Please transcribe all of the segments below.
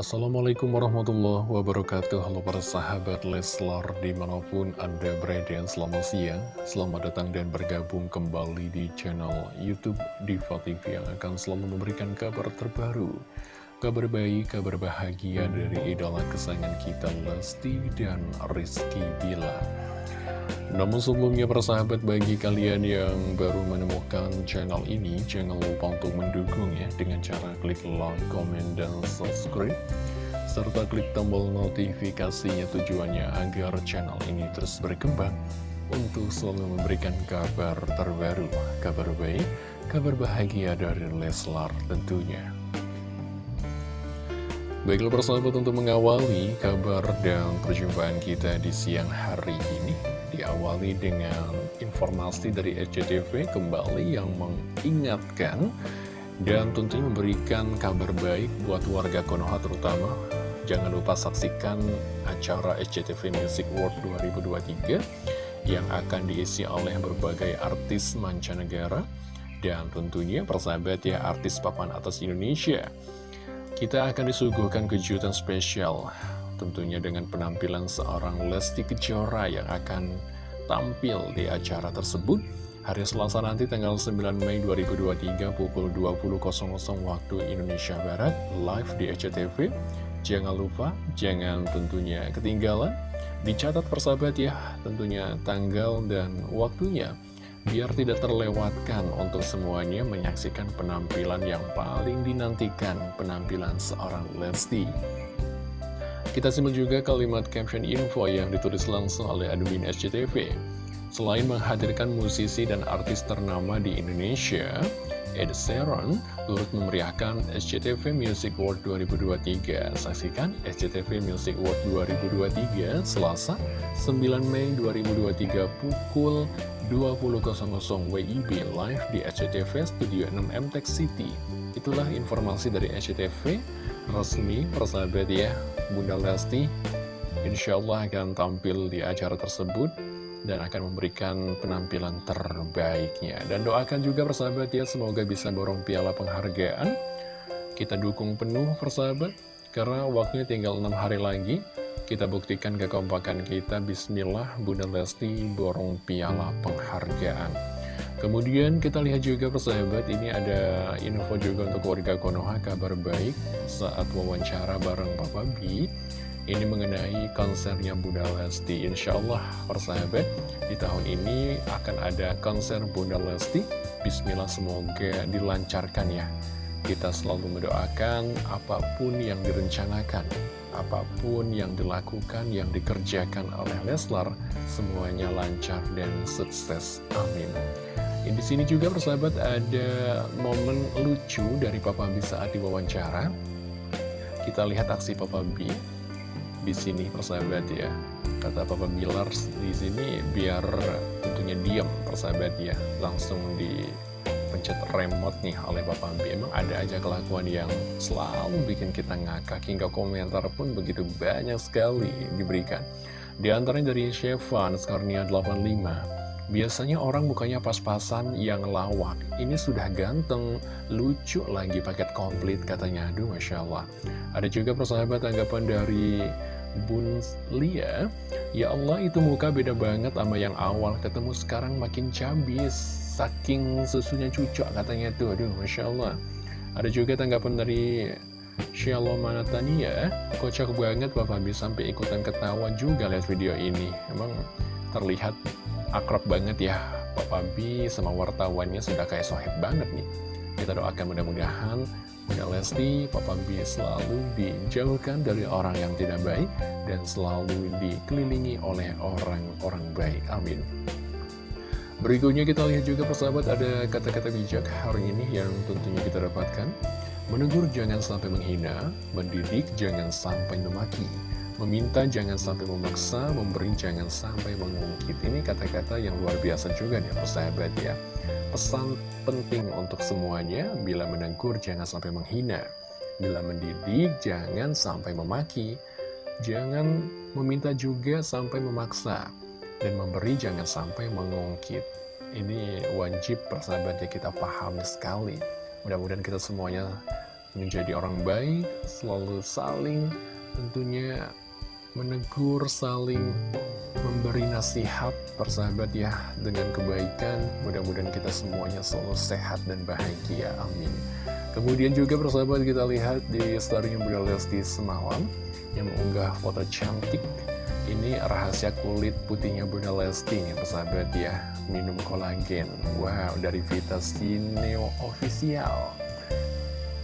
Assalamualaikum warahmatullahi wabarakatuh. Halo para sahabat Leslar di mana pun anda berada Selamat siang, selamat datang dan bergabung kembali di channel Youtube Diva TV Yang akan selalu memberikan kabar terbaru Kabar baik, kabar bahagia dari idola kesayangan kita Lesti dan Rizky Bila namun sebelumnya persahabat bagi kalian yang baru menemukan channel ini Jangan lupa untuk mendukung ya dengan cara klik like, comment, dan subscribe. Serta klik tombol notifikasinya tujuannya agar channel ini terus berkembang Untuk selalu memberikan kabar terbaru, kabar baik, kabar bahagia dari Leslar tentunya. Baiklah persahabat untuk mengawali kabar dan perjumpaan kita di siang hari ini Diawali dengan informasi dari SCTV kembali yang mengingatkan Dan tentunya memberikan kabar baik buat warga Konoha terutama. Jangan lupa saksikan acara SCTV Music World 2023 Yang akan diisi oleh berbagai artis mancanegara Dan tentunya persahabat ya artis papan atas Indonesia. Kita akan disuguhkan kejutan spesial tentunya dengan penampilan seorang Lesti Kejora yang akan tampil di acara tersebut. Hari Selasa nanti tanggal 9 Mei 2023 pukul 20.00 waktu Indonesia Barat live di SCTV jangan lupa jangan tentunya ketinggalan. Dicatat persahabat ya tentunya tanggal dan waktunya. Biar tidak terlewatkan untuk semuanya menyaksikan penampilan yang paling dinantikan penampilan seorang Lesti. Kita simak juga kalimat caption info yang ditulis langsung oleh admin SCTV. Selain menghadirkan musisi dan artis ternama di Indonesia, Ed Sheeran turut memeriahkan SCTV Music World 2023. Saksikan SCTV Music World 2023 Selasa 9 Mei 2023 pukul 20.00 WIB live di SCTV Studio 6 MTech City. Itulah informasi dari SCTV resmi persahabat ya. Bunda Lesti insya Allah akan tampil di acara tersebut dan akan memberikan penampilan terbaiknya. Dan doakan juga persahabat ya, semoga bisa borong piala penghargaan. Kita dukung penuh persahabat, karena waktunya tinggal 6 hari lagi. Kita buktikan kekompakan kita, Bismillah, Bunda Lesti borong piala penghargaan. Kemudian kita lihat juga persahabat, ini ada info juga untuk warga Konoha, kabar baik saat wawancara bareng Papa B. Ini mengenai konsernya Bunda Lesti. Insya Allah persahabat, di tahun ini akan ada konser Bunda Lesti. Bismillah semoga dilancarkan ya. Kita selalu mendoakan apa pun yang direncanakan apa pun yang dilakukan, yang dikerjakan oleh Leslar, semuanya lancar dan sukses. Amin. Di sini juga persahabat ada momen lucu dari Papa B saat diwawancara. Kita lihat aksi Papa B di sini persahabat ya. Kata Papa Bilar di sini biar tentunya diam persahabat ya, langsung di pencet remote nih oleh Bapak B Emang ada aja kelakuan yang selalu bikin kita ngakak Hingga komentar pun begitu banyak sekali diberikan. Di antaranya dari Chevan Skarnia 85 Biasanya orang mukanya pas-pasan yang lawak. Ini sudah ganteng, lucu lagi paket komplit katanya. Aduh Masya Allah. Ada juga persahabat tanggapan dari Bun Lia. Ya Allah itu muka beda banget sama yang awal. Ketemu sekarang makin cabis saking susunya cucok katanya tuh aduh Masya Allah ada juga tanggapan dari Shalom Manatania kocak banget Bapak bisa sampai ikutan ketawa juga lihat video ini. Emang terlihat akrab banget ya. Bapak B sama wartawannya sudah kayak sohib banget nih. Kita doakan mudah-mudahan Bunda Lesti, Papa B selalu dijauhkan dari orang yang tidak baik dan selalu dikelilingi oleh orang-orang baik. Amin. Berikutnya kita lihat juga persahabat ada kata-kata bijak hari ini yang tentunya kita dapatkan. Menegur jangan sampai menghina, mendidik jangan sampai memaki, meminta jangan sampai memaksa, memberi jangan sampai mengungkit. Ini kata-kata yang luar biasa juga nih persahabat ya. Pesan penting untuk semuanya, bila menegur jangan sampai menghina, bila mendidik jangan sampai memaki, jangan meminta juga sampai memaksa dan memberi jangan sampai mengungkit. Ini wajib persahabatnya kita pahami sekali. Mudah-mudahan kita semuanya menjadi orang baik, selalu saling tentunya menegur, saling memberi nasihat persahabat ya dengan kebaikan. Mudah-mudahan kita semuanya selalu sehat dan bahagia. Amin. Kemudian juga persahabat kita lihat di story Bunda Lesti semalam yang mengunggah foto cantik. Ini rahasia kulit putihnya Bunda Lesti nih persahabat ya. Minum kolagen. Wow, dari Vita Sineo Official.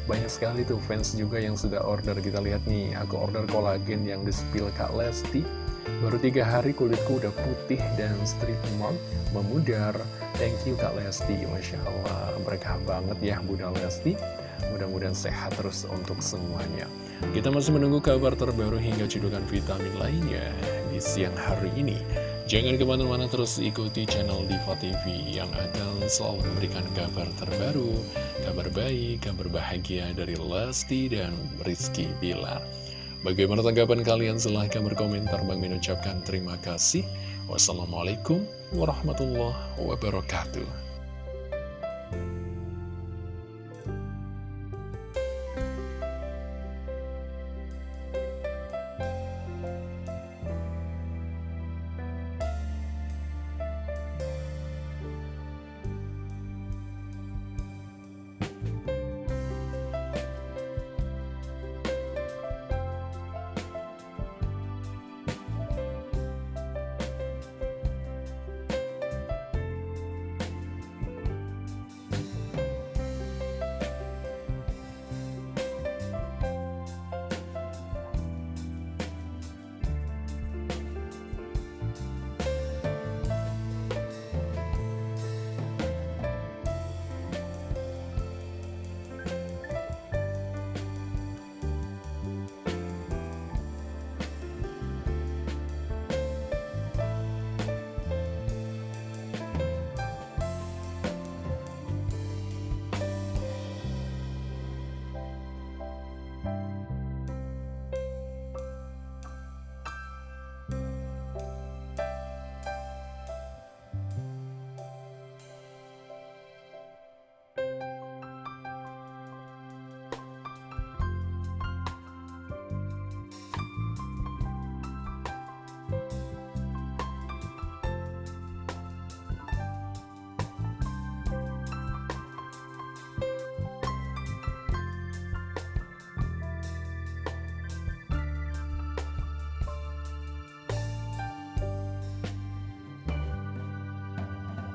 Banyak sekali tuh fans juga yang sudah order Kita lihat nih, aku order kolagen yang di spill Kak Lesti Baru tiga hari kulitku udah putih dan strip mark memudar Thank you Kak Lesti, Masya Allah Berkah banget ya Bunda Lesti Mudah-mudahan sehat terus untuk semuanya Kita masih menunggu kabar terbaru hingga cedukan vitamin lainnya di siang hari ini Jangan ke mana-mana terus ikuti channel Diva TV yang akan selalu memberikan kabar terbaru, kabar baik, kabar bahagia dari Lesti dan Rizky Bilar. Bagaimana tanggapan kalian? Silahkan berkomentar. Bang Min ucapkan terima kasih. Wassalamualaikum warahmatullahi wabarakatuh.